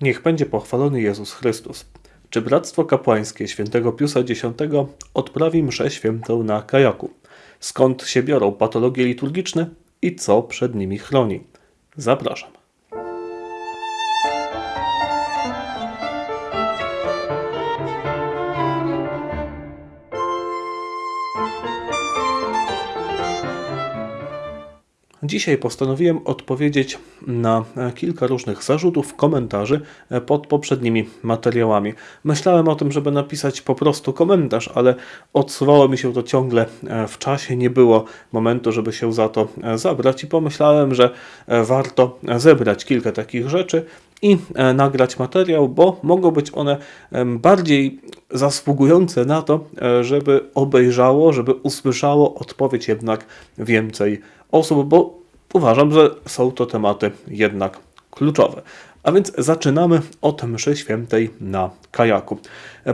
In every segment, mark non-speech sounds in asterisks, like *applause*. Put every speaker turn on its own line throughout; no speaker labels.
Niech będzie pochwalony Jezus Chrystus. Czy Bractwo Kapłańskie świętego Piusa X odprawi mszę świętą na kajaku? Skąd się biorą patologie liturgiczne i co przed nimi chroni? Zapraszam. Dzisiaj postanowiłem odpowiedzieć na e, kilka różnych zarzutów, komentarzy e, pod poprzednimi materiałami. Myślałem o tym, żeby napisać po prostu komentarz, ale odsuwało mi się to ciągle e, w czasie, nie było momentu, żeby się za to zabrać i pomyślałem, że warto zebrać kilka takich rzeczy i nagrać materiał, bo mogą być one bardziej zasługujące na to, żeby obejrzało, żeby usłyszało odpowiedź jednak więcej osób, bo uważam, że są to tematy jednak kluczowe. A więc zaczynamy od mszy świętej na kajaku.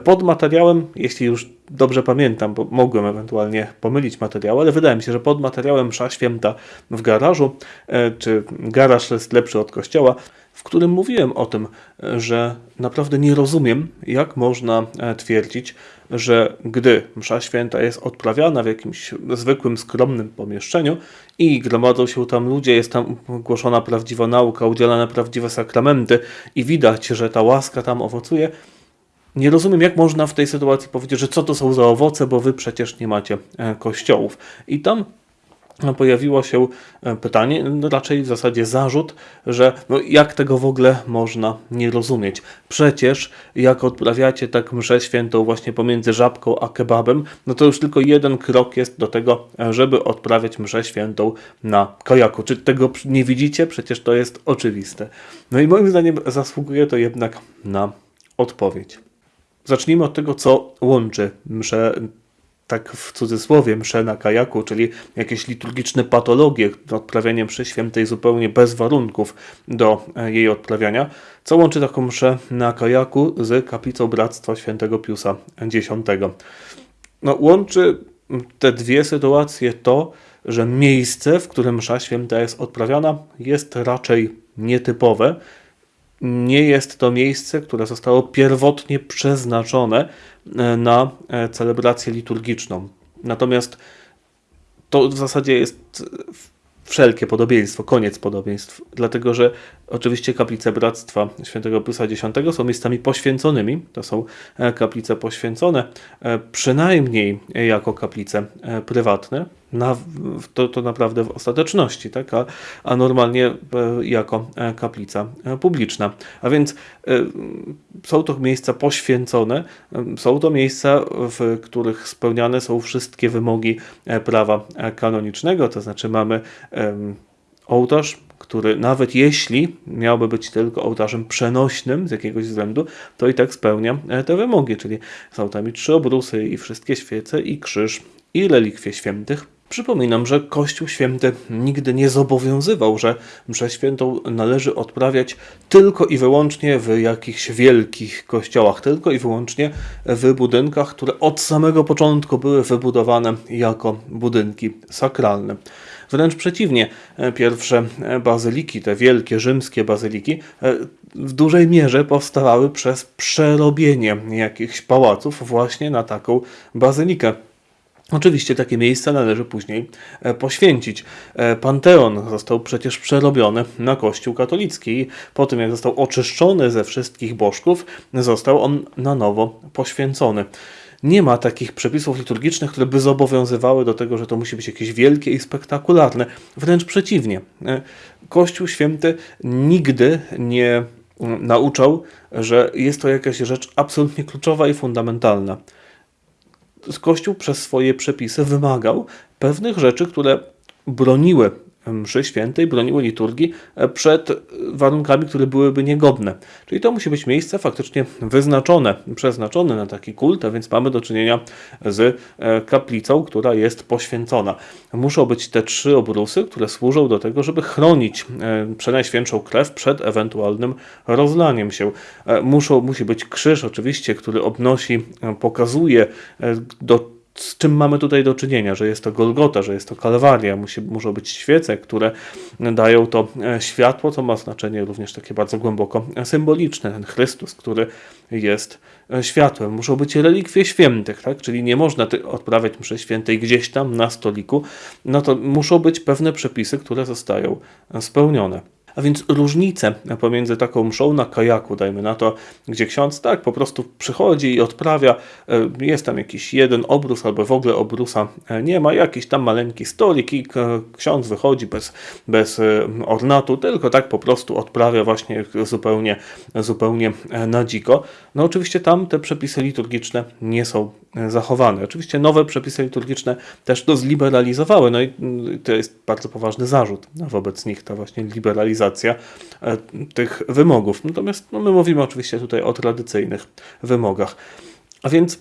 Pod materiałem, jeśli już dobrze pamiętam, bo mogłem ewentualnie pomylić materiał, ale wydaje mi się, że pod materiałem msza święta w garażu, e, czy garaż jest lepszy od kościoła, w którym mówiłem o tym, że naprawdę nie rozumiem, jak można e, twierdzić, że gdy msza święta jest odprawiana w jakimś zwykłym, skromnym pomieszczeniu i gromadzą się tam ludzie, jest tam głoszona prawdziwa nauka, udzielane prawdziwe sakramenty i widać, że ta łaska tam owocuje, nie rozumiem, jak można w tej sytuacji powiedzieć, że co to są za owoce, bo wy przecież nie macie e, kościołów. I tam pojawiło się e, pytanie, no raczej w zasadzie zarzut, że no jak tego w ogóle można nie rozumieć. Przecież jak odprawiacie tak mszę świętą właśnie pomiędzy żabką a kebabem, no to już tylko jeden krok jest do tego, e, żeby odprawiać mszę świętą na kajaku. Czy tego nie widzicie? Przecież to jest oczywiste. No i moim zdaniem zasługuje to jednak na odpowiedź. Zacznijmy od tego, co łączy mszę tak w cudzysłowie, mszę na kajaku, czyli jakieś liturgiczne patologie, odprawianie mszy świętej zupełnie bez warunków do e, jej odprawiania, co łączy taką mszę na kajaku z kaplicą Bractwa Świętego Piusa X. No, łączy te dwie sytuacje to, że miejsce, w którym msza święta jest odprawiana, jest raczej nietypowe, nie jest to miejsce, które zostało pierwotnie przeznaczone e, na e, celebrację liturgiczną. Natomiast to w zasadzie jest wszelkie podobieństwo, koniec podobieństw, dlatego że oczywiście kaplice Bractwa Świętego Piusa X są miejscami poświęconymi, to są e, kaplice poświęcone, przynajmniej jako kaplice prywatne, na, to, to naprawdę w ostateczności, tak? a, a normalnie e, jako e, kaplica e, publiczna. A więc są to miejsca poświęcone, są to miejsca, w których spełniane są wszystkie wymogi prawa kanonicznego, to znaczy mamy ołtarz, który nawet jeśli miałby być tylko ołtarzem przenośnym z jakiegoś względu, to i tak spełnia te wymogi, czyli są tam i trzy obrusy, i wszystkie świece, i krzyż, i relikwie świętych. Przypominam, że Kościół Święty nigdy nie zobowiązywał, że mszę świętą należy odprawiać tylko i wyłącznie w jakichś wielkich kościołach, tylko i wyłącznie w budynkach, które od samego początku były wybudowane jako budynki sakralne. Wręcz przeciwnie, pierwsze bazyliki, te wielkie rzymskie bazyliki, w dużej mierze powstawały przez przerobienie jakichś pałaców właśnie na taką bazylikę. Oczywiście takie miejsca należy później e, poświęcić. E, Panteon został przecież przerobiony na Kościół katolicki. Po tym jak został oczyszczony ze wszystkich bożków, został on na nowo poświęcony. Nie ma takich przepisów liturgicznych, które by zobowiązywały do tego, że to musi być jakieś wielkie i spektakularne. Wręcz przeciwnie. E, Kościół święty nigdy nie mm, nauczał, że jest to jakaś rzecz absolutnie kluczowa i fundamentalna. Kościół przez swoje przepisy wymagał pewnych rzeczy, które broniły mszy świętej, broniły liturgii e, przed warunkami, które byłyby niegodne. Czyli to musi być miejsce faktycznie wyznaczone, przeznaczone na taki kult, a więc mamy do czynienia z e, kaplicą, która jest poświęcona. Muszą być te trzy obrusy, które służą do tego, żeby chronić e, przenajświętszą krew przed ewentualnym rozlaniem się. Muszą, musi być krzyż oczywiście, który obnosi, pokazuje do z czym mamy tutaj do czynienia, że jest to Golgota, że jest to Kalwaria, musi, muszą być świece, które dają to e, światło, co ma znaczenie również takie bardzo głęboko symboliczne. Ten Chrystus, który jest e, światłem. Muszą być relikwie świętych, tak? czyli nie można odprawiać mszy świętej gdzieś tam na stoliku, no to muszą być pewne przepisy, które zostają spełnione. A więc różnice pomiędzy taką mszą na kajaku, dajmy na to, gdzie ksiądz tak po prostu przychodzi i odprawia, e, jest tam jakiś jeden obrus albo w ogóle obrusa e, nie ma, jakiś tam maleńki stolik i ksiądz wychodzi bez, bez e, ornatu, tylko tak po prostu odprawia właśnie zupełnie, zupełnie na dziko. No oczywiście tam te przepisy liturgiczne nie są zachowane. Oczywiście nowe przepisy liturgiczne też to zliberalizowały, no i mm, to jest bardzo poważny zarzut wobec nich, ta właśnie liberalizacja e, tych wymogów. Natomiast no, my mówimy oczywiście tutaj o tradycyjnych wymogach. A więc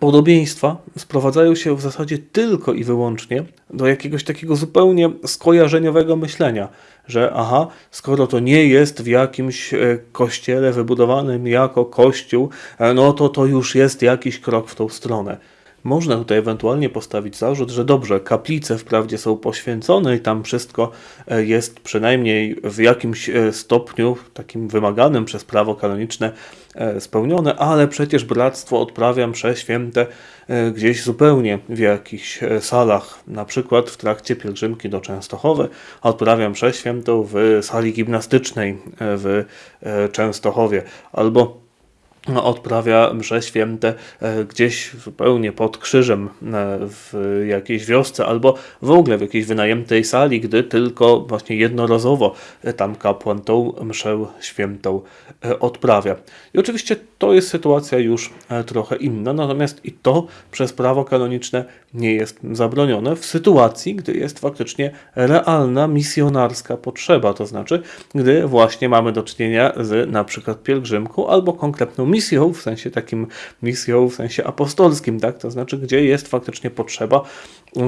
podobieństwa sprowadzają się w zasadzie tylko i wyłącznie do jakiegoś takiego zupełnie skojarzeniowego myślenia, że aha, skoro to nie jest w jakimś e, kościele wybudowanym jako kościół, e, no to to już jest jakiś krok w tą stronę. Można tutaj ewentualnie postawić zarzut, że dobrze, kaplice wprawdzie są poświęcone i tam wszystko e, jest przynajmniej w jakimś stopniu takim wymaganym przez prawo kanoniczne spełnione, ale przecież bractwo odprawia msze święte gdzieś zupełnie w jakichś salach, na przykład w trakcie pielgrzymki do Częstochowy odprawiam mszę świętą w sali gimnastycznej w Częstochowie. Albo odprawia msze święte e, gdzieś zupełnie pod krzyżem e, w jakiejś wiosce albo w ogóle w jakiejś wynajętej sali, gdy tylko właśnie jednorazowo tam kapłan tą mszę świętą e, odprawia. I oczywiście to jest sytuacja już trochę inna, natomiast i to przez prawo kanoniczne nie jest zabronione w sytuacji, gdy jest faktycznie realna misjonarska potrzeba, to znaczy gdy właśnie mamy do czynienia z na przykład pielgrzymką albo konkretną misją, w sensie takim misją w sensie apostolskim, tak? To znaczy, gdzie jest faktycznie potrzeba,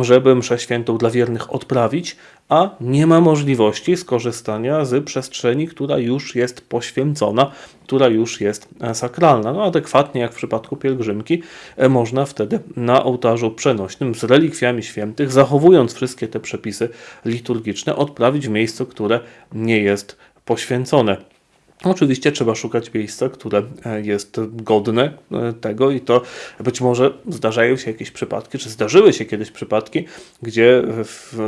żeby mszę świętą dla wiernych odprawić, a nie ma możliwości skorzystania z przestrzeni, która już jest poświęcona, która już jest sakralna. No adekwatnie jak w przypadku pielgrzymki, e, można wtedy na ołtarzu przenośnym z relikwiami świętych, zachowując wszystkie te przepisy liturgiczne, odprawić w miejscu, które nie jest poświęcone. Oczywiście trzeba szukać miejsca, które e, jest godne e, tego i to być może zdarzają się jakieś przypadki, czy zdarzyły się kiedyś przypadki, gdzie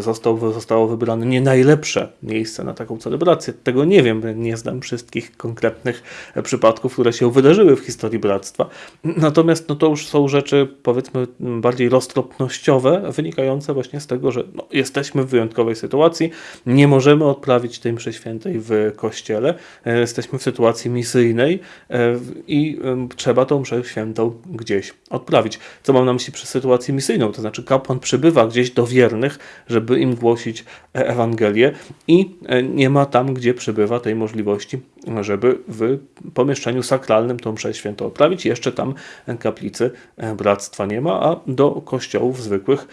został, zostało wybrane nie najlepsze miejsce na taką celebrację. Tego nie wiem, nie znam wszystkich konkretnych e, przypadków, które się wydarzyły w historii Bractwa. Natomiast no, to już są rzeczy powiedzmy bardziej roztropnościowe, wynikające właśnie z tego, że no, jesteśmy w wyjątkowej sytuacji, nie możemy odprawić tej mszy świętej w kościele, jesteśmy jesteśmy w sytuacji misyjnej e, i trzeba tą mszę świętą gdzieś odprawić. Co mam na myśli przez sytuację misyjną? To znaczy kapłan przybywa gdzieś do wiernych, żeby im głosić e, Ewangelię i e, nie ma tam, gdzie przybywa tej możliwości, żeby w pomieszczeniu sakralnym tą mszę świętą odprawić. Jeszcze tam kaplicy bractwa nie ma, a do kościołów zwykłych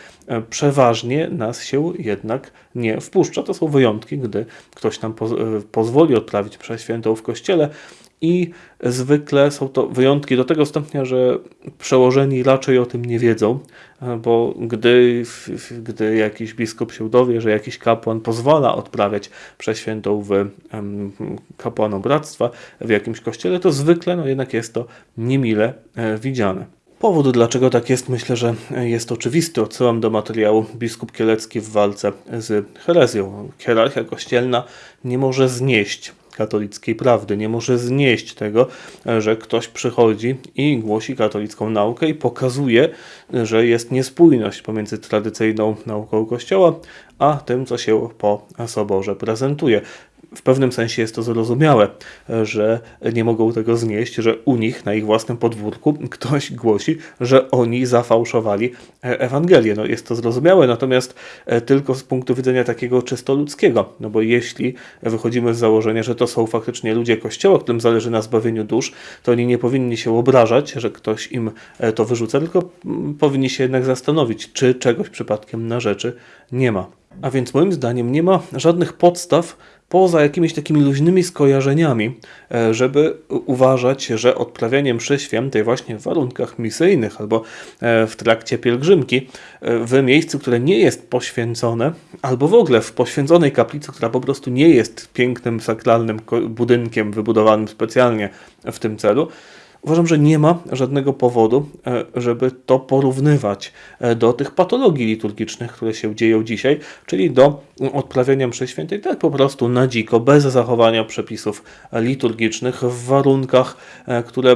przeważnie nas się jednak nie wpuszcza. To są wyjątki, gdy ktoś nam pozwoli odprawić mszę świętą w kościele i zwykle są to wyjątki do tego stopnia, że przełożeni raczej o tym nie wiedzą, bo gdy, gdy jakiś biskup się dowie, że jakiś kapłan pozwala odprawiać przeświętą w kapłanom bractwa w jakimś kościele, to zwykle no jednak jest to niemile e, widziane. Powód, dlaczego tak jest, myślę, że jest oczywisty. Odsyłam do materiału biskup Kielecki w walce z herezją. Hierarchia kościelna nie może znieść katolickiej prawdy. Nie może znieść tego, że ktoś przychodzi i głosi katolicką naukę i pokazuje, że jest niespójność pomiędzy tradycyjną nauką Kościoła, a tym, co się po soborze prezentuje w pewnym sensie jest to zrozumiałe, że nie mogą tego znieść, że u nich na ich własnym podwórku ktoś głosi, że oni zafałszowali Ewangelię. No jest to zrozumiałe, natomiast e, tylko z punktu widzenia takiego czysto ludzkiego, no bo jeśli wychodzimy z założenia, że to są faktycznie ludzie Kościoła, którym zależy na zbawieniu dusz, to oni nie powinni się obrażać, że ktoś im e, to wyrzuca, tylko mm, powinni się jednak zastanowić, czy czegoś przypadkiem na rzeczy nie ma. A więc moim zdaniem nie ma żadnych podstaw poza jakimiś takimi luźnymi skojarzeniami, e, żeby uważać, że odprawianie mszy świętej właśnie w warunkach misyjnych albo e, w trakcie pielgrzymki e, w miejscu, które nie jest poświęcone, albo w ogóle w poświęconej kaplicy, która po prostu nie jest pięknym, sakralnym budynkiem wybudowanym specjalnie w tym celu, Uważam, że nie ma żadnego powodu, e, żeby to porównywać e, do tych patologii liturgicznych, które się dzieją dzisiaj, czyli do odprawiania mszy świętej tak po prostu na dziko, bez zachowania przepisów liturgicznych, w warunkach, e, które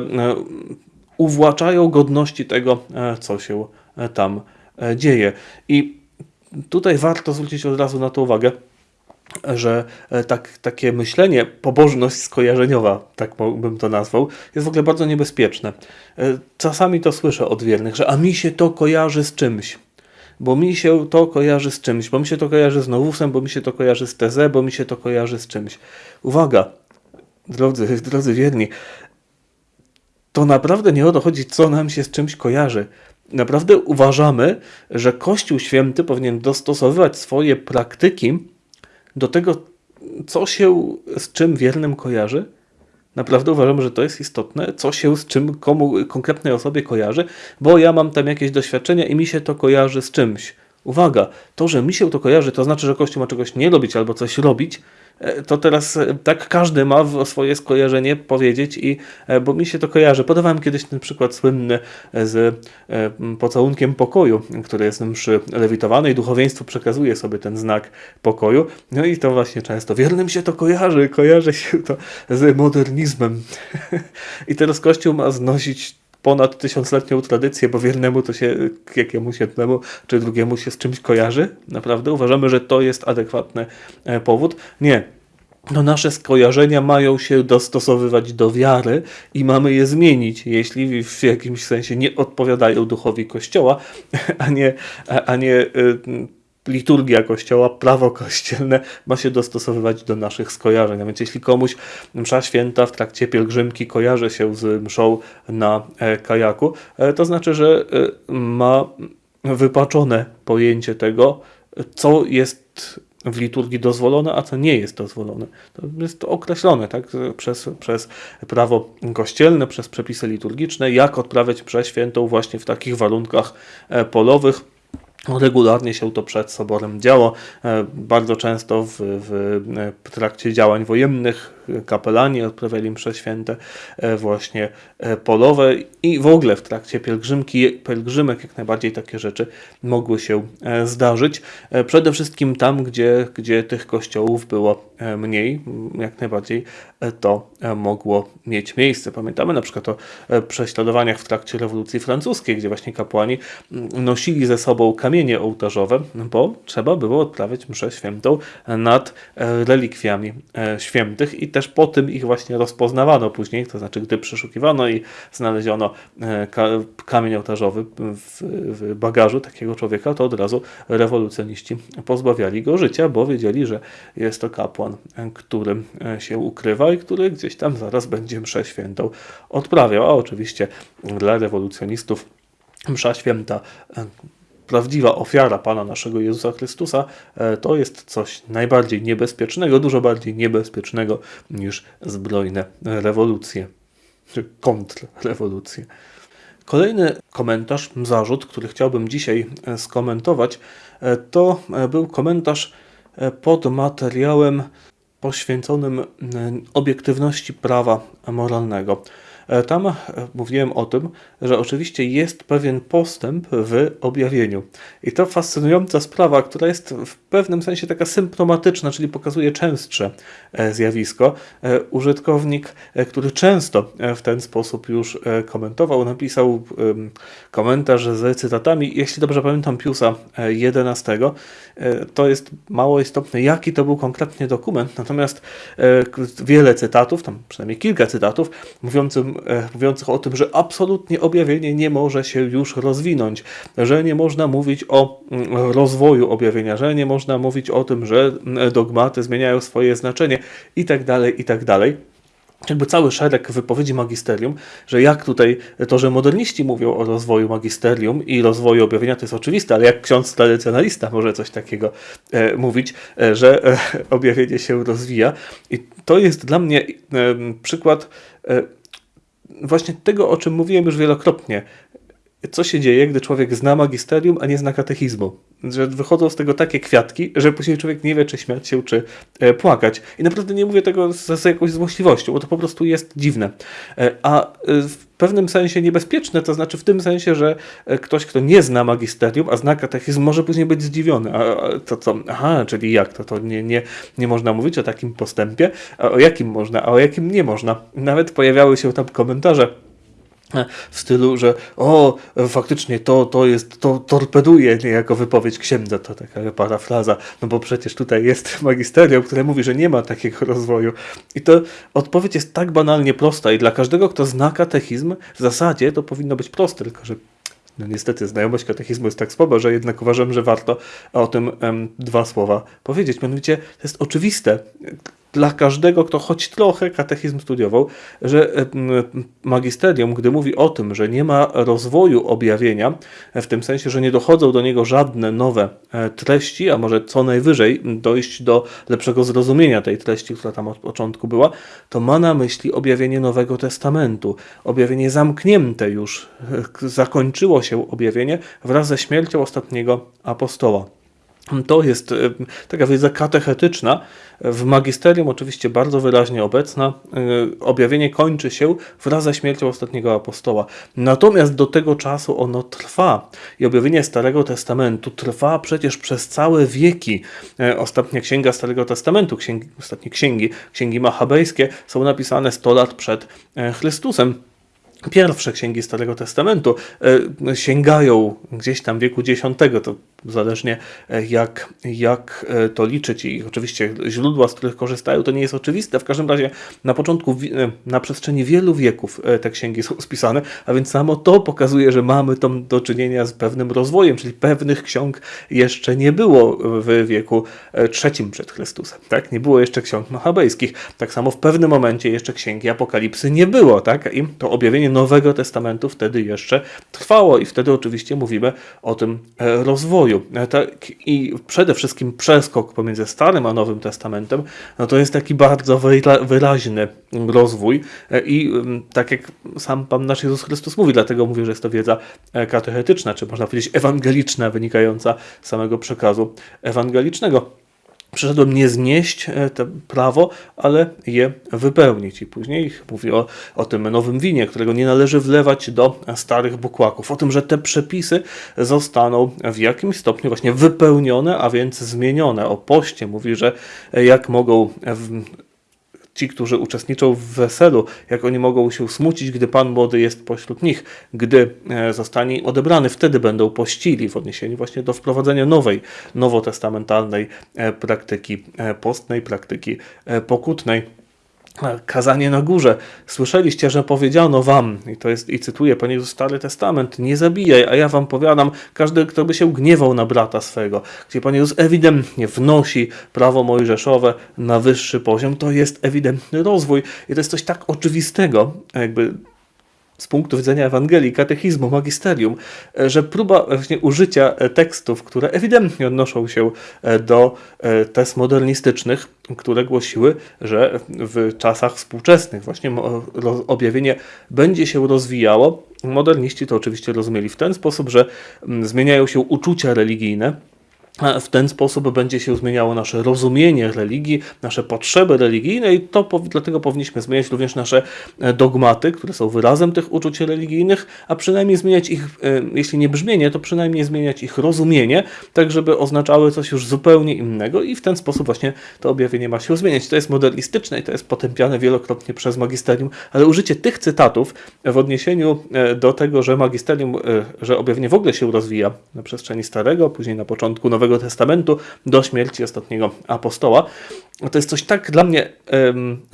uwłaczają godności tego, co się tam dzieje. I tutaj warto zwrócić od razu na to uwagę, że e, tak, takie myślenie, pobożność skojarzeniowa, tak bym to nazwał, jest w ogóle bardzo niebezpieczne. E, czasami to słyszę od wiernych, że a mi się to kojarzy z czymś. Bo mi się to kojarzy z czymś, bo mi się to kojarzy z Nowusem, bo mi się to kojarzy z Teze, bo mi się to kojarzy z czymś. Uwaga, drodzy, drodzy wierni, to naprawdę nie o to chodzi, co nam się z czymś kojarzy. Naprawdę uważamy, że Kościół Święty powinien dostosowywać swoje praktyki do tego, co się z czym wiernym kojarzy. Naprawdę uważam, że to jest istotne, co się z czym komu konkretnej osobie kojarzy, bo ja mam tam jakieś doświadczenia i mi się to kojarzy z czymś. Uwaga, to, że mi się to kojarzy, to znaczy, że Kościół ma czegoś nie robić albo coś robić, to teraz e, tak każdy ma swoje skojarzenie powiedzieć i e, bo mi się to kojarzy. Podawałem kiedyś ten przykład słynny z pocałunkiem pokoju, który jest mszy lewitowany i duchowieństwo przekazuje sobie ten znak pokoju. No i to właśnie często wiernym się to kojarzy, kojarzy się to z modernizmem. *laughs* I teraz Kościół ma znosić ponad tysiącletnią tradycję, bo wiernemu to się jakiemuś jednemu czy drugiemu się z czymś kojarzy. Naprawdę uważamy, że to jest adekwatny e, powód. Nie, no nasze skojarzenia mają się dostosowywać do wiary i mamy je zmienić, jeśli w jakimś sensie nie odpowiadają duchowi Kościoła, *laughs* a nie, a nie y, liturgia Kościoła, prawo kościelne ma się dostosowywać do naszych skojarzeń. A więc jeśli komuś msza święta w trakcie pielgrzymki kojarzy się z mszą na e, kajaku, e, to znaczy, że e, ma wypaczone pojęcie tego, co jest w liturgii dozwolone, a co nie jest dozwolone. To jest określone tak, przez, przez prawo kościelne, przez przepisy liturgiczne, jak odprawiać mszę świętą właśnie w takich warunkach polowych Regularnie się to przed soborem działo. E, bardzo często w, w trakcie działań wojennych kapelani odprawiali msze święte e, właśnie e, polowe i w ogóle w trakcie pielgrzymki, pielgrzymek jak najbardziej takie rzeczy mogły się zdarzyć. Przede wszystkim tam, gdzie, gdzie tych kościołów było mniej, jak najbardziej to mogło mieć miejsce. Pamiętamy na przykład o prześladowaniach w trakcie rewolucji francuskiej, gdzie właśnie kapłani nosili ze sobą kamienie ołtarzowe, bo trzeba było odprawiać mszę świętą nad e, relikwiami e, świętych i też po tym ich właśnie rozpoznawano później, to znaczy gdy przeszukiwano i znaleziono e, kamień ołtarzowy w, bagażu takiego człowieka, to od razu rewolucjoniści pozbawiali go życia, bo wiedzieli, że jest to kapłan, który się ukrywa i który gdzieś tam zaraz będzie mszę świętą odprawiał, a oczywiście dla rewolucjonistów msza święta prawdziwa ofiara Pana naszego Jezusa Chrystusa, e, to jest coś najbardziej niebezpiecznego, dużo bardziej niebezpiecznego niż zbrojne rewolucje, czy kontrrewolucje. Kolejny komentarz, zarzut, który chciałbym dzisiaj e, skomentować, e, to był komentarz pod materiałem poświęconym obiektywności prawa moralnego. E, tam e, mówiłem o tym, że oczywiście jest pewien postęp w objawieniu. I to fascynująca sprawa, która jest w pewnym sensie taka symptomatyczna, czyli pokazuje częstsze e, zjawisko. Użytkownik, który często w ten sposób już komentował, napisał komentarz z cytatami, jeśli dobrze pamiętam, Piusa XI. To jest mało istotne, jaki to był konkretnie dokument, natomiast wiele cytatów, tam przynajmniej kilka cytatów, mówiącym mówiących o tym, że absolutnie objawienie nie może się już rozwinąć, że nie można mówić o mm, rozwoju objawienia, że nie można mówić o tym, że mm, dogmaty zmieniają swoje znaczenie i tak dalej, i tak jakby cały szereg wypowiedzi magisterium, że jak tutaj to, że moderniści mówią o rozwoju magisterium i rozwoju objawienia, to jest oczywiste, ale jak ksiądz tradycjonalista może coś takiego e, mówić, e, że e, *laughs* objawienie się rozwija. I to jest dla mnie e, przykład e, właśnie tego, o czym mówiłem już wielokrotnie. Co się dzieje, gdy człowiek zna magisterium, a nie zna katechizmu? Że wychodzą z tego takie kwiatki, że później człowiek nie wie, czy śmiać się, czy e, płakać. I naprawdę nie mówię tego z, z jakąś złośliwością, bo to po prostu jest dziwne. E, a e, w pewnym sensie niebezpieczne, to znaczy w tym sensie, że ktoś, kto nie zna magisterium, a zna katechizm, może później być zdziwiony. A to co? Aha, czyli jak? To, to nie, nie, nie można mówić o takim postępie? A o jakim można, a o jakim nie można? Nawet pojawiały się tam komentarze w stylu, że o, faktycznie to, to jest, to torpeduje niejako wypowiedź księdza, to taka parafraza, no bo przecież tutaj jest *laughs* magisterium, które mówi, że nie ma takiego rozwoju. I to odpowiedź jest tak banalnie prosta i dla każdego, kto zna katechizm, w zasadzie to powinno być proste, tylko że no niestety znajomość katechizmu jest tak słaba, że jednak uważam, że warto o tym em, dwa słowa powiedzieć. Mianowicie to jest oczywiste dla każdego, kto choć trochę katechizm studiował, że magisterium, gdy mówi o tym, że nie ma rozwoju objawienia, w tym sensie, że nie dochodzą do niego żadne nowe e, treści, a może co najwyżej dojść do lepszego zrozumienia tej treści, która tam od początku była, to ma na myśli objawienie Nowego Testamentu. Objawienie zamknięte już, e, zakończyło się objawienie wraz ze śmiercią ostatniego apostoła. To jest taka wiedza katechetyczna, w magisterium oczywiście bardzo wyraźnie obecna. Y, objawienie kończy się wraz ze śmiercią ostatniego apostoła. Natomiast do tego czasu ono trwa. I objawienie Starego Testamentu trwa przecież przez całe wieki. Y, ostatnia księga Starego Testamentu, księgi, ostatnie księgi, księgi machabejskie są napisane 100 lat przed Chrystusem pierwsze księgi Starego Testamentu sięgają gdzieś tam wieku X, to zależnie e, jak, jak e, to liczyć i oczywiście źródła, z których korzystają, to nie jest oczywiste. W każdym razie na początku, e, na przestrzeni wielu wieków te księgi są *laughs* spisane, a więc samo to pokazuje, że mamy tam do czynienia z pewnym rozwojem, czyli pewnych ksiąg jeszcze nie było w wieku trzecim przed Chrystusem. Tak? Nie było jeszcze ksiąg machabejskich. Tak samo w pewnym momencie jeszcze księgi Apokalipsy nie było. Tak? I to objawienie Nowego Testamentu wtedy jeszcze trwało i wtedy oczywiście mówimy o tym rozwoju. Tak, I przede wszystkim przeskok pomiędzy Starym a Nowym Testamentem, no to jest taki bardzo wyraźny rozwój. E, I tak jak sam Pan nasz Jezus Chrystus mówi, dlatego mówię, że jest to wiedza e, katechetyczna, czy można powiedzieć ewangeliczna, wynikająca z samego przekazu ewangelicznego. Przyszedłem nie znieść e, to prawo, ale je wypełnić. I później mówi o, o tym nowym winie, którego nie należy wlewać do starych bukłaków. O tym, że te przepisy zostaną w jakimś stopniu właśnie wypełnione, a więc zmienione. O poście mówi, że jak mogą ci, którzy uczestniczą w weselu, jak oni mogą się smucić, gdy Pan młody jest pośród nich, gdy e, zostanie odebrany, wtedy będą pościli w odniesieniu właśnie do wprowadzenia nowej, nowotestamentalnej e, praktyki e, postnej, praktyki pokutnej kazanie na górze. Słyszeliście, że powiedziano wam, i to jest, i cytuję Panie Jezus Stary Testament, nie zabijaj, a ja wam powiadam, każdy, kto by się gniewał na brata swego, gdzie Pan Jezus ewidentnie wnosi prawo mojżeszowe na wyższy poziom, to jest ewidentny rozwój. I to jest coś tak oczywistego, jakby z punktu widzenia Ewangelii, katechizmu, magisterium, e, że próba właśnie użycia e, tekstów, które ewidentnie odnoszą się e, do test modernistycznych, które głosiły, że w czasach współczesnych właśnie objawienie będzie się rozwijało. Moderniści to oczywiście rozumieli w ten sposób, że zmieniają się uczucia religijne, w ten sposób będzie się zmieniało nasze rozumienie religii, nasze potrzeby religijne i to dlatego powinniśmy zmieniać również nasze e, dogmaty, które są wyrazem tych uczuć religijnych, a przynajmniej zmieniać ich, e, jeśli nie brzmienie, to przynajmniej zmieniać ich rozumienie, tak żeby oznaczały coś już zupełnie innego i w ten sposób właśnie to objawienie ma się zmieniać. To jest modernistyczne i to jest potępiane wielokrotnie przez magisterium, ale użycie tych cytatów w odniesieniu e, do tego, że magisterium, że objawienie w ogóle się rozwija na przestrzeni starego, później na początku nowego Nowego Testamentu do śmierci ostatniego apostoła. To jest coś tak dla mnie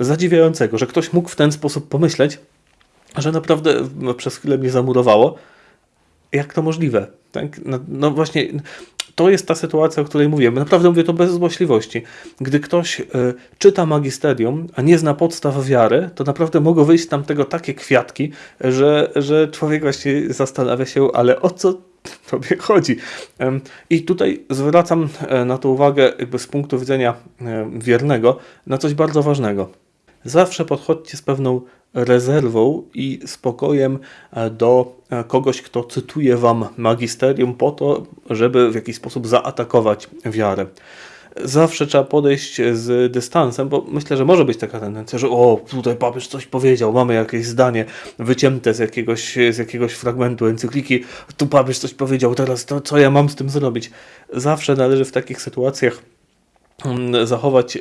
zadziwiającego, że ktoś mógł w ten sposób pomyśleć, że naprawdę przez chwilę mnie zamurowało. Jak to możliwe? Tak? No, no właśnie, to jest ta sytuacja, o której mówiłem. Naprawdę mówię to bez złośliwości. Gdy ktoś y, czyta magisterium, a nie zna podstaw wiary, to naprawdę mogą wyjść tam tego takie kwiatki, że, że człowiek właśnie zastanawia się, ale o co *laughs* tobie chodzi. I tutaj zwracam e, na to uwagę jakby z punktu widzenia e, wiernego na coś bardzo ważnego. Zawsze podchodźcie z pewną rezerwą i spokojem e, do kogoś, kto cytuje wam magisterium po to, żeby w jakiś sposób zaatakować wiarę zawsze trzeba podejść z dystansem, bo myślę, że może być taka tendencja, że o, tutaj papież coś powiedział, mamy jakieś zdanie wycięte z jakiegoś, z jakiegoś fragmentu encykliki, tu papież coś powiedział, teraz to co ja mam z tym zrobić? Zawsze należy w takich sytuacjach mm, zachować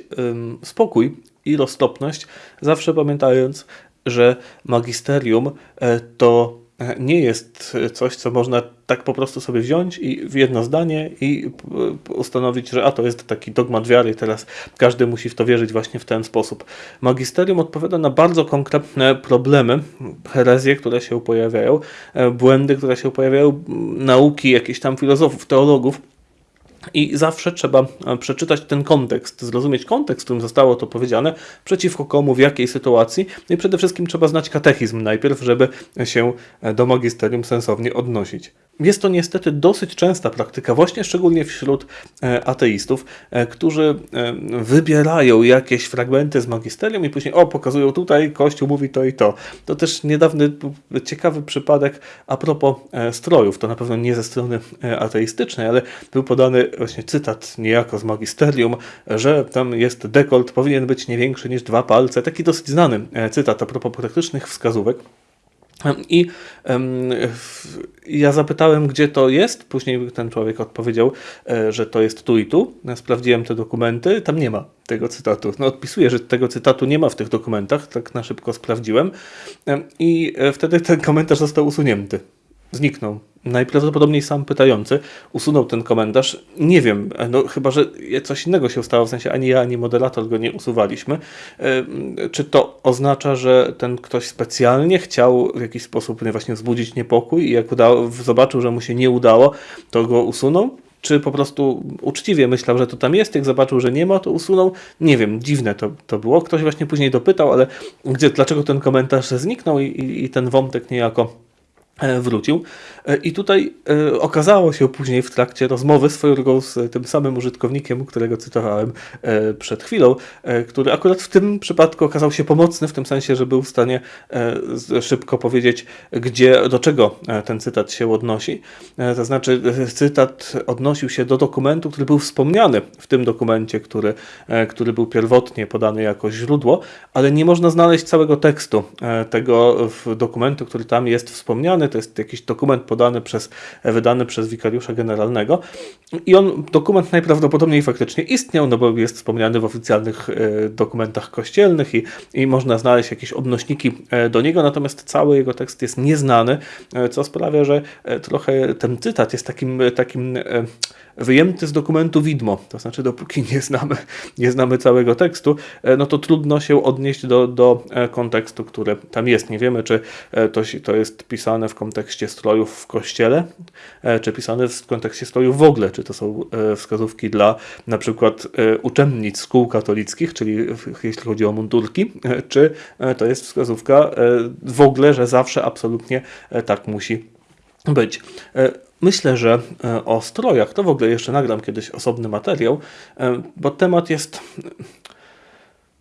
spokój i roztopność, zawsze pamiętając, że magisterium e, to nie jest coś, co można tak po prostu sobie wziąć i w jedno zdanie i ustanowić, że a to jest taki dogmat wiary i teraz każdy musi w to wierzyć właśnie w ten sposób. Magisterium odpowiada na bardzo konkretne problemy, herezje, które się pojawiają, e, błędy, które się pojawiają, nauki jakichś tam filozofów, teologów, i zawsze trzeba e, przeczytać ten kontekst, zrozumieć kontekst, w którym zostało to powiedziane, przeciwko komu, w jakiej sytuacji. No i przede wszystkim trzeba znać katechizm najpierw, żeby się e, do magisterium sensownie odnosić. Jest to niestety dosyć częsta praktyka, właśnie szczególnie wśród e, ateistów, którzy wybierają jakieś fragmenty z magisterium i później, o, pokazują tutaj, Kościół mówi to i to. To też niedawny ciekawy przypadek a propos strojów. To na pewno nie ze strony ateistycznej, ale był podany właśnie cytat niejako z magisterium, że tam jest dekolt, powinien być nie większy niż dwa palce. Taki dosyć znany e, cytat a propos praktycznych wskazówek. I ja zapytałem, gdzie to jest. Później ten człowiek odpowiedział, e, że to jest tu i tu. Ja sprawdziłem te dokumenty, tam nie ma tego cytatu. No, odpisuję, że tego cytatu nie ma w tych dokumentach, tak na szybko sprawdziłem. I e, wtedy ten komentarz został usunięty zniknął. Najprawdopodobniej sam pytający usunął ten komentarz. Nie wiem, no chyba, że coś innego się stało, w sensie ani ja, ani moderator go nie usuwaliśmy. Czy to oznacza, że ten ktoś specjalnie chciał w jakiś sposób właśnie wzbudzić niepokój i jak udało, zobaczył, że mu się nie udało, to go usunął? Czy po prostu uczciwie myślał, że to tam jest, jak zobaczył, że nie ma, to usunął? Nie wiem, dziwne to, to było. Ktoś właśnie później dopytał, ale gdzie, dlaczego ten komentarz zniknął i, i, i ten wątek niejako E, wrócił. E, I tutaj e, okazało się później w trakcie rozmowy swoją z tym samym użytkownikiem, którego cytowałem przed chwilą, który akurat w tym przypadku okazał się pomocny, w tym sensie, że był w stanie szybko powiedzieć, gdzie, do czego ten cytat się odnosi. To znaczy, cytat odnosił się do dokumentu, który był wspomniany w tym dokumencie, który, który był pierwotnie podany jako źródło, ale nie można znaleźć całego tekstu tego dokumentu, który tam jest wspomniany to jest jakiś dokument podany przez, wydany przez wikariusza generalnego. I on, dokument najprawdopodobniej faktycznie istniał, no bo jest wspomniany w oficjalnych e, dokumentach kościelnych i, i można znaleźć jakieś odnośniki e, do niego, natomiast cały jego tekst jest nieznany, e, co sprawia, że trochę ten cytat jest takim, takim wyjęty z dokumentu widmo, to znaczy dopóki nie znamy, nie znamy całego tekstu, e, no to trudno się odnieść do, do e, kontekstu, który tam jest. Nie wiemy, czy e, to, to jest pisane w kontekście strojów w kościele, czy pisane w kontekście strojów w ogóle, czy to są wskazówki dla na przykład uczennic szkół katolickich, czyli jeśli chodzi o mundurki, czy to jest wskazówka w ogóle, że zawsze absolutnie tak musi być. Myślę, że e, o strojach to w ogóle jeszcze nagram kiedyś osobny materiał, e, bo temat jest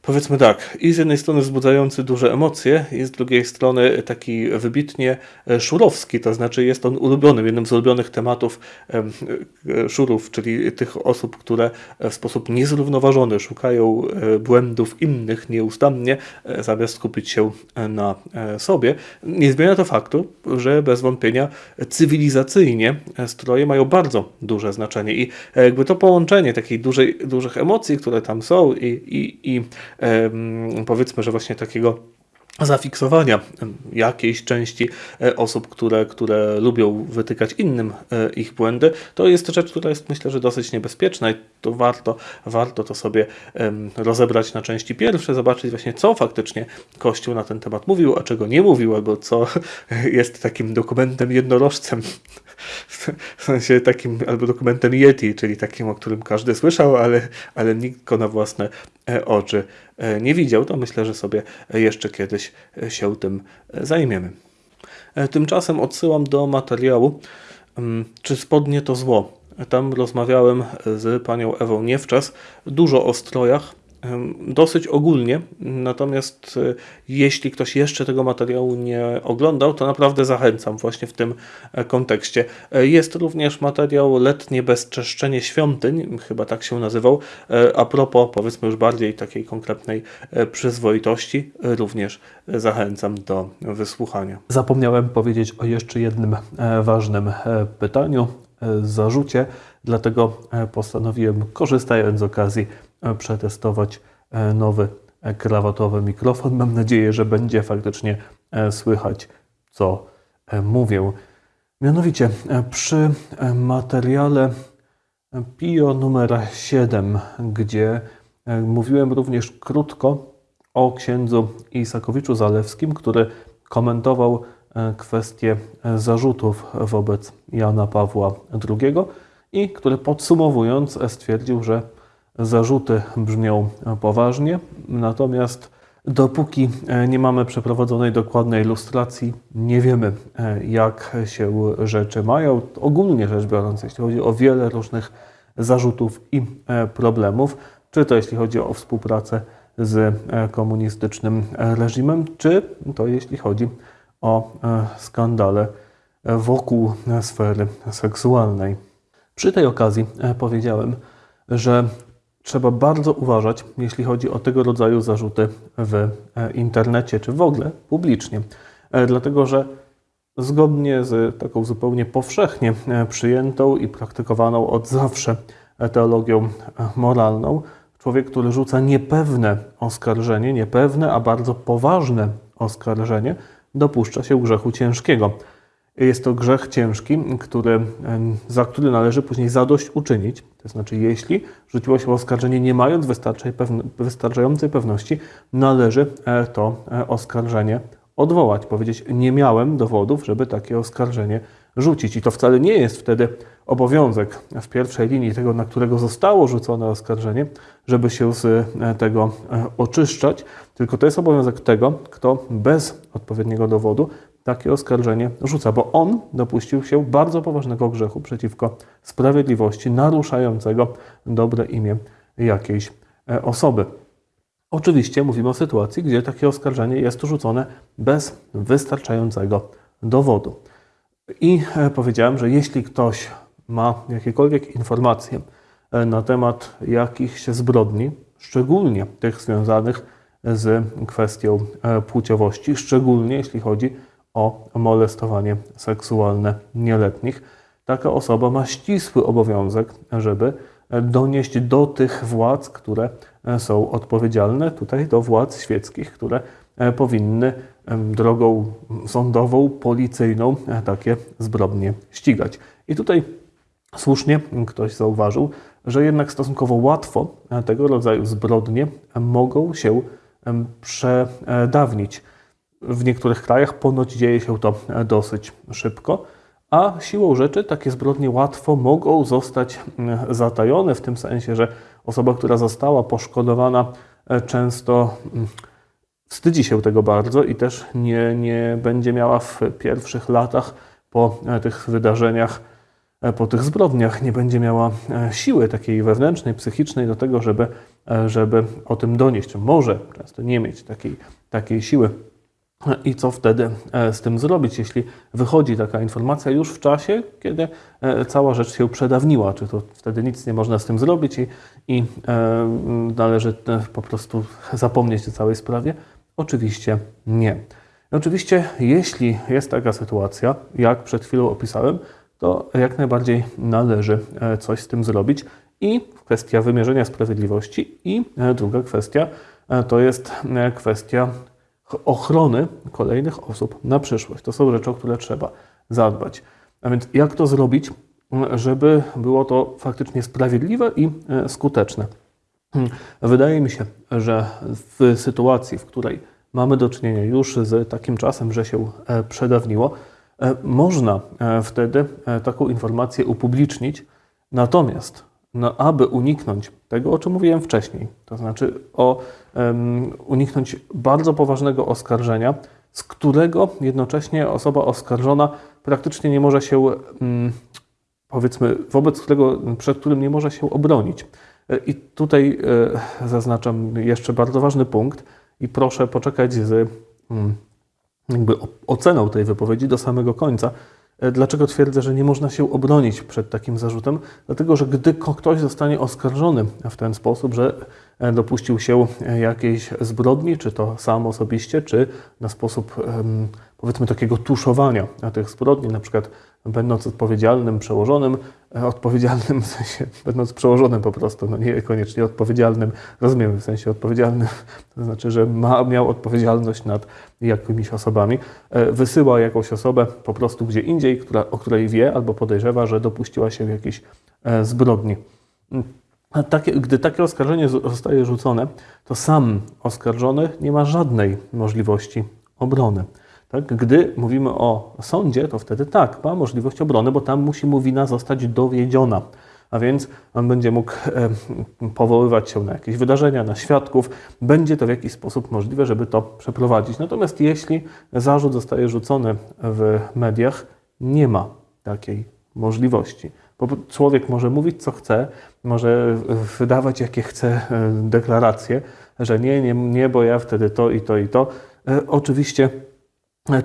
Powiedzmy tak, i z jednej strony wzbudzający duże emocje, i z drugiej strony taki wybitnie e, szurowski, to znaczy jest on ulubionym, jednym z ulubionych tematów e, szurów, czyli tych osób, które w sposób niezrównoważony szukają e, błędów innych nieustannie, zamiast skupić się na sobie. Nie zmienia to faktu, że bez wątpienia cywilizacyjnie stroje mają bardzo duże znaczenie i jakby to połączenie takiej dużej, dużych emocji, które tam są i, i, i powiedzmy, że właśnie takiego zafiksowania jakiejś części e, osób, które, które lubią wytykać innym e, ich błędy, to jest rzecz, która jest myślę, że dosyć niebezpieczna i to warto, warto to sobie rozebrać na części pierwsze, zobaczyć właśnie co faktycznie Kościół na ten temat mówił, a czego nie mówił, albo co *laughs* jest takim dokumentem jednorożcem W sensie takim, albo dokumentem Yeti, czyli takim, o którym każdy słyszał, ale, ale nikt go na własne e, oczy e, nie widział. To myślę, że sobie jeszcze kiedyś się tym zajmiemy. Tymczasem odsyłam do materiału, mm, czy spodnie to zło. Tam rozmawiałem z panią Ewą Niewczas dużo o strojach, dosyć ogólnie. Natomiast e, jeśli ktoś jeszcze tego materiału nie oglądał, to naprawdę zachęcam właśnie w tym e, kontekście. E, jest również materiał Letnie bezczeszczenie świątyń, chyba tak się nazywał, a propos powiedzmy już bardziej takiej konkretnej przyzwoitości, również zachęcam do wysłuchania. Zapomniałem powiedzieć o jeszcze jednym ważnym pytaniu, zarzucie, dlatego postanowiłem, korzystając z okazji, przetestować e, nowy e, krawatowy mikrofon. Mam nadzieję, że będzie faktycznie e, słychać, co mówię. Mianowicie przy materiale PIO numer 7, gdzie mówiłem również krótko o księdzu Isakowiczu Zalewskim, który komentował kwestię zarzutów wobec Jana Pawła II i który podsumowując stwierdził, że zarzuty brzmią poważnie, natomiast dopóki e, nie mamy przeprowadzonej dokładnej ilustracji, nie wiemy, e, jak się rzeczy mają. Ogólnie rzecz biorąc, jeśli chodzi o wiele różnych zarzutów i e, problemów, czy to jeśli chodzi o współpracę z komunistycznym reżimem, czy to jeśli chodzi o skandale wokół sfery seksualnej. Przy tej okazji powiedziałem, że trzeba bardzo uważać, jeśli chodzi o tego rodzaju zarzuty w e, internecie czy w ogóle publicznie. E, dlatego, że zgodnie z taką zupełnie powszechnie e, przyjętą i praktykowaną od zawsze teologią moralną, człowiek, który rzuca niepewne oskarżenie, niepewne, a bardzo poważne oskarżenie, dopuszcza się grzechu ciężkiego. Jest to grzech ciężki, który, za który należy później zadość uczynić. To znaczy, jeśli rzuciło się oskarżenie nie mając wystarczającej pewności, należy e, to e, oskarżenie odwołać. Powiedzieć, nie miałem dowodów, żeby takie oskarżenie rzucić. I to wcale nie jest wtedy obowiązek w pierwszej linii tego, na którego zostało rzucone oskarżenie, żeby się z e, tego oczyszczać, tylko to jest obowiązek tego, kto bez odpowiedniego dowodu takie oskarżenie rzuca, bo on dopuścił się bardzo poważnego grzechu przeciwko sprawiedliwości, naruszającego dobre imię jakiejś e, osoby. Oczywiście mówimy o sytuacji, gdzie takie oskarżenie jest rzucone bez wystarczającego dowodu. I e, powiedziałem, że jeśli ktoś ma jakiekolwiek informacje e, na temat jakichś zbrodni, szczególnie tych związanych z kwestią płciowości, szczególnie jeśli chodzi o molestowanie seksualne nieletnich. Taka osoba ma ścisły obowiązek, żeby donieść do tych władz, które są odpowiedzialne, tutaj do władz świeckich, które powinny drogą sądową, policyjną takie zbrodnie ścigać. I tutaj słusznie ktoś zauważył, że jednak stosunkowo łatwo tego rodzaju zbrodnie mogą się przedawnić. W niektórych krajach ponoć dzieje się to dosyć szybko, a siłą rzeczy takie zbrodnie łatwo mogą zostać mm, zatajone, w tym sensie, że osoba, która została poszkodowana, e, często mm, wstydzi się tego bardzo i też nie, nie będzie miała w pierwszych latach po e, tych wydarzeniach, e, po tych zbrodniach, nie będzie miała siły takiej wewnętrznej, psychicznej do tego, żeby, żeby o tym donieść. Może często nie mieć takiej, takiej siły. I co wtedy e, z tym zrobić, jeśli wychodzi taka informacja już w czasie, kiedy e, cała rzecz się przedawniła? Czy to wtedy nic nie można z tym zrobić i, i e, należy po prostu zapomnieć o całej sprawie? Oczywiście nie. Oczywiście, jeśli jest taka sytuacja, jak przed chwilą opisałem, to jak najbardziej należy coś z tym zrobić. I kwestia wymierzenia sprawiedliwości, i druga kwestia to jest kwestia ochrony kolejnych osób na przyszłość. To są rzeczy, o które trzeba zadbać. A więc jak to zrobić, żeby było to faktycznie sprawiedliwe i e, skuteczne? Hmm. Wydaje mi się, że w sytuacji, w której mamy do czynienia już z takim czasem, że się e, przedawniło, e, można wtedy taką informację upublicznić. Natomiast, no, aby uniknąć tego, o czym mówiłem wcześniej, to znaczy o um, uniknąć bardzo poważnego oskarżenia, z którego jednocześnie osoba oskarżona praktycznie nie może się, um, powiedzmy, wobec którego, przed którym nie może się obronić. I tutaj e, zaznaczam jeszcze bardzo ważny punkt i proszę poczekać z um, jakby oceną tej wypowiedzi do samego końca. E, dlaczego twierdzę, że nie można się obronić przed takim zarzutem? Dlatego, że gdy ktoś zostanie oskarżony w ten sposób, że e, dopuścił się jakiejś zbrodni, czy to sam osobiście, czy na sposób powiedzmy takiego tuszowania tych zbrodni, na przykład będąc odpowiedzialnym przełożonym, e, odpowiedzialnym w sensie, *laughs* będąc przełożonym po prostu, no niekoniecznie odpowiedzialnym, rozumiemy w sensie odpowiedzialnym, *laughs* to znaczy, że ma, miał odpowiedzialność nad jakimiś osobami, e, wysyła jakąś osobę po prostu gdzie indziej, która, o której wie albo podejrzewa, że dopuściła się jakiejś e, zbrodni. Takie, gdy takie oskarżenie zostaje rzucone, to sam oskarżony nie ma żadnej możliwości obrony. Tak? Gdy mówimy o sądzie, to wtedy tak, ma możliwość obrony, bo tam musi mu wina zostać dowiedziona. A więc on będzie mógł powoływać się na jakieś wydarzenia, na świadków. Będzie to w jakiś sposób możliwe, żeby to przeprowadzić. Natomiast jeśli zarzut zostaje rzucony w mediach, nie ma takiej możliwości. Bo człowiek może mówić, co chce, może wydawać, jakie chce e, deklaracje, że nie, nie, nie, bo ja wtedy to i to i to. E, oczywiście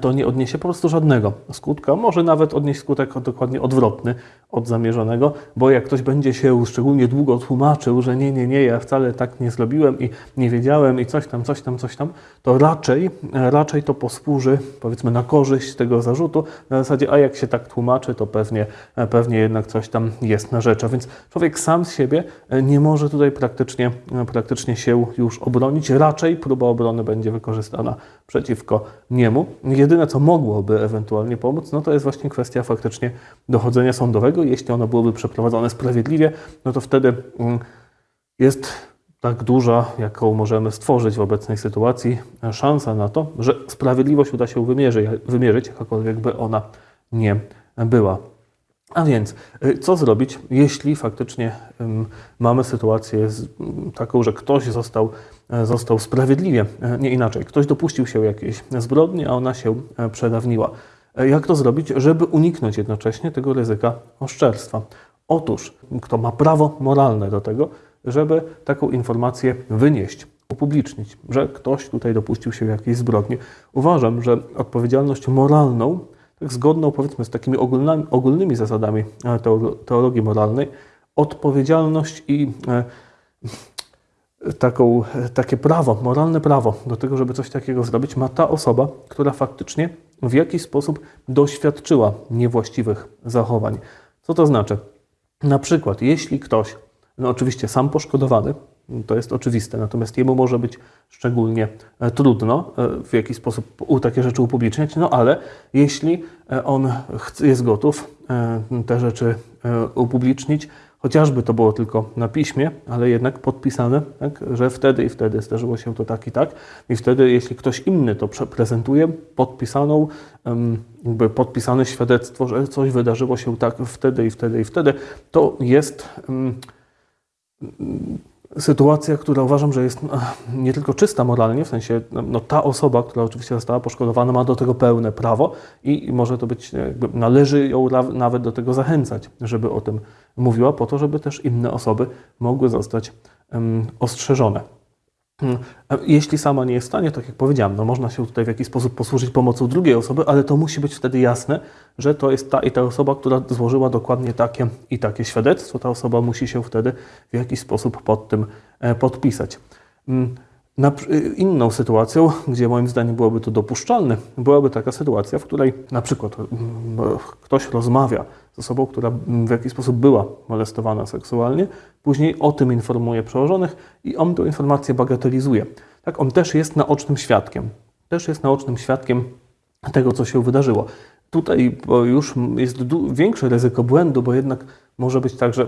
to nie odniesie po prostu żadnego skutka. Może nawet odnieść skutek dokładnie odwrotny od zamierzonego, bo jak ktoś będzie się szczególnie długo tłumaczył, że nie, nie, nie, ja wcale tak nie zrobiłem i nie wiedziałem i coś tam, coś tam, coś tam, to raczej, raczej to posłuży powiedzmy na korzyść tego zarzutu. Na zasadzie, a jak się tak tłumaczy, to pewnie, pewnie jednak coś tam jest na rzecz. A więc człowiek sam z siebie nie może tutaj praktycznie, praktycznie się już obronić. Raczej próba obrony będzie wykorzystana przeciwko niemu. Jedyne, co mogłoby ewentualnie pomóc, no to jest właśnie kwestia faktycznie dochodzenia sądowego. Jeśli ono byłoby przeprowadzone sprawiedliwie, no to wtedy mm, jest tak duża, jaką możemy stworzyć w obecnej sytuacji, szansa na to, że sprawiedliwość uda się wymierzyć, wymierzyć jakakolwiek by ona nie była. A więc, y, co zrobić, jeśli faktycznie mamy sytuację taką, że ktoś został, e, został sprawiedliwie, e, nie inaczej, ktoś dopuścił się jakiejś zbrodni, a ona się e, przedawniła. Jak to zrobić, żeby uniknąć jednocześnie tego ryzyka oszczerstwa? Otóż, kto ma prawo moralne do tego, żeby taką informację wynieść, upublicznić, że ktoś tutaj dopuścił się jakiejś zbrodni. Uważam, że odpowiedzialność moralną tak zgodną powiedzmy z takimi ogólnymi, ogólnymi zasadami e, teologii moralnej, odpowiedzialność i e, taką, takie prawo, moralne prawo do tego, żeby coś takiego zrobić, ma ta osoba, która faktycznie w jakiś sposób doświadczyła niewłaściwych zachowań. Co to znaczy? Na przykład, jeśli ktoś, no oczywiście sam poszkodowany, to jest oczywiste, natomiast jemu może być szczególnie e, trudno e, w jakiś sposób takie rzeczy upubliczniać, no ale jeśli e, on jest gotów te rzeczy upublicznić, chociażby to było tylko na piśmie, ale jednak podpisane, tak, że wtedy i wtedy zdarzyło się to tak i tak. I wtedy, jeśli ktoś inny to prezentuje, podpisaną, jakby podpisane świadectwo, że coś wydarzyło się tak wtedy i wtedy i wtedy, to jest sytuacja, która uważam, że jest no, nie tylko czysta moralnie, w sensie no, no, ta osoba, która oczywiście została poszkodowana, ma do tego pełne prawo i może to być, jakby należy ją nawet do tego zachęcać, żeby o tym mówiła, po to, żeby też inne osoby mogły zostać um, ostrzeżone. Hmm. Jeśli sama nie jest w stanie, tak jak powiedziałam, no można się tutaj w jakiś sposób posłużyć pomocą drugiej osoby, ale to musi być wtedy jasne, że to jest ta i ta osoba, która złożyła dokładnie takie i takie świadectwo. Ta osoba musi się wtedy w jakiś sposób pod tym e, podpisać. Na, inną sytuacją, gdzie moim zdaniem byłoby to dopuszczalne, byłaby taka sytuacja, w której na przykład mm, ktoś rozmawia z osobą, która w jakiś sposób była molestowana seksualnie, później o tym informuje przełożonych i on tę informację bagatelizuje. Tak, on też jest naocznym świadkiem. Też jest naocznym świadkiem tego, co się wydarzyło. Tutaj już jest większe ryzyko błędu, bo jednak może być tak, że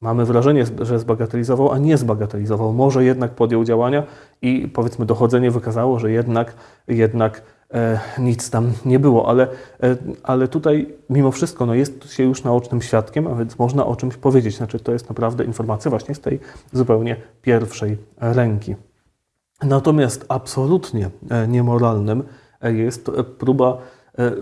Mamy wrażenie, że zbagatelizował, a nie zbagatelizował. Może jednak podjął działania i powiedzmy dochodzenie wykazało, że jednak, jednak e, nic tam nie było, ale, e, ale tutaj mimo wszystko no jest się już naocznym świadkiem, a więc można o czymś powiedzieć. Znaczy to jest naprawdę informacja właśnie z tej zupełnie pierwszej ręki. Natomiast absolutnie e, niemoralnym e, jest próba e,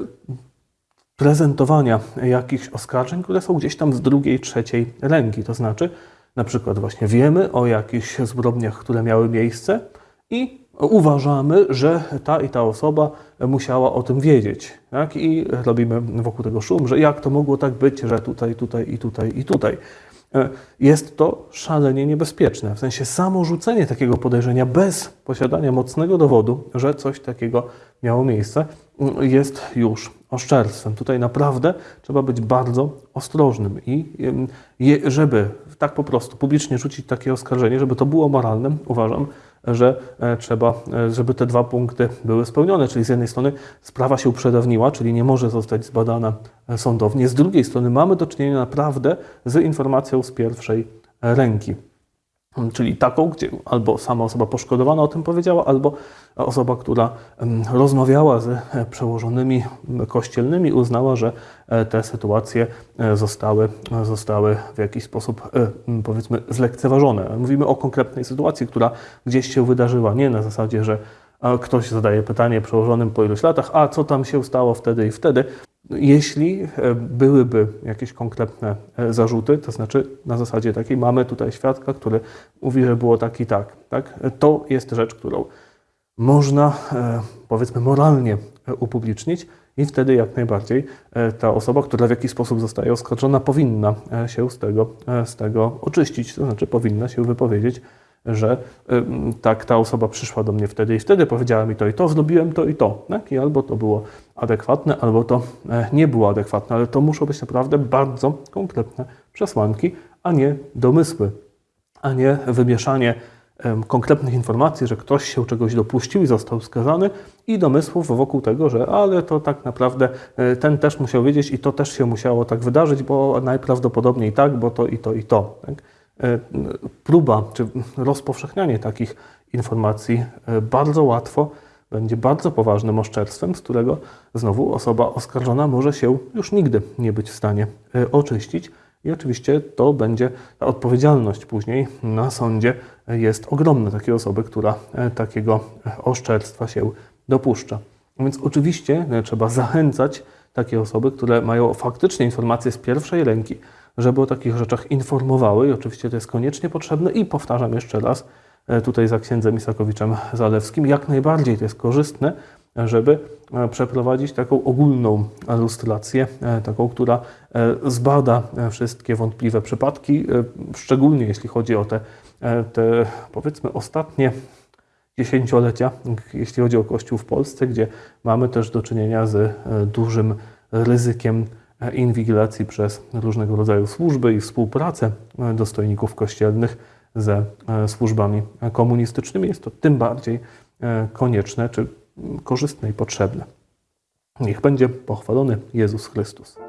prezentowania jakichś oskarżeń, które są gdzieś tam z drugiej, trzeciej ręki. To znaczy, na przykład właśnie wiemy o jakichś zbrodniach, które miały miejsce i uważamy, że ta i ta osoba musiała o tym wiedzieć. Tak? I robimy wokół tego szum, że jak to mogło tak być, że tutaj, tutaj i tutaj i tutaj. E, Jest to szalenie niebezpieczne. W sensie samo rzucenie takiego podejrzenia bez posiadania mocnego dowodu, że coś takiego miało miejsce, jest już oszczerstwem. Tutaj naprawdę trzeba być bardzo ostrożnym i żeby tak po prostu publicznie rzucić takie oskarżenie, żeby to było moralne, uważam, że e, trzeba, e, żeby te dwa punkty były spełnione. Czyli z jednej strony sprawa się uprzedawniła, czyli nie może zostać zbadana e, sądownie. Z drugiej strony mamy do czynienia naprawdę z informacją z pierwszej ręki. Czyli taką, gdzie albo sama osoba poszkodowana o tym powiedziała, albo osoba, która em, rozmawiała z e, przełożonymi kościelnymi, uznała, że e, te sytuacje e, zostały, zostały w jakiś sposób, e, m, powiedzmy, zlekceważone. Mówimy o konkretnej sytuacji, która gdzieś się wydarzyła, nie na zasadzie, że ktoś zadaje pytanie przełożonym po iluś latach, a co tam się stało wtedy i wtedy. Jeśli e, byłyby jakieś konkretne e, zarzuty, to znaczy na zasadzie takiej mamy tutaj świadka, który mówi, że było tak i tak, tak? to jest rzecz, którą można e, powiedzmy moralnie e, upublicznić i wtedy jak najbardziej e, ta osoba, która w jakiś sposób zostaje oskarżona, powinna e, się z tego, e, z tego oczyścić, to znaczy powinna się wypowiedzieć, że tak, ta osoba przyszła do mnie wtedy i wtedy, powiedziała mi to i to, zrobiłem to i to. Tak? I albo to było adekwatne, albo to e, nie było adekwatne, ale to muszą być naprawdę bardzo konkretne przesłanki, a nie domysły, a nie wymieszanie konkretnych informacji, że ktoś się czegoś dopuścił i został skazany i domysłów wokół tego, że ale to tak naprawdę e, ten też musiał wiedzieć i to też się musiało tak wydarzyć, bo najprawdopodobniej tak, bo to i to i to. Tak? E, Próba czy rozpowszechnianie takich informacji e, bardzo łatwo będzie bardzo poważnym oszczerstwem, z którego znowu osoba oskarżona może się już nigdy nie być w stanie e, oczyścić. I oczywiście to będzie ta odpowiedzialność później na sądzie jest ogromna takiej osoby, która takiego oszczerstwa się dopuszcza. Więc oczywiście trzeba zachęcać takie osoby, które mają faktycznie informacje z pierwszej ręki, żeby o takich rzeczach informowały i oczywiście to jest koniecznie potrzebne. I powtarzam jeszcze raz, e, tutaj za księdzem Isakowiczem Zalewskim, jak najbardziej to jest korzystne, żeby e, przeprowadzić taką ogólną lustrację, e, taką, która zbada wszystkie wątpliwe przypadki, szczególnie jeśli chodzi o te, te powiedzmy ostatnie dziesięciolecia, jeśli chodzi o Kościół w Polsce, gdzie mamy też do czynienia z dużym ryzykiem inwigilacji przez różnego rodzaju służby i współpracę e, dostojników kościelnych ze e, służbami komunistycznymi. Jest to tym bardziej e, konieczne czy mm, korzystne i potrzebne. Niech będzie pochwalony Jezus Chrystus.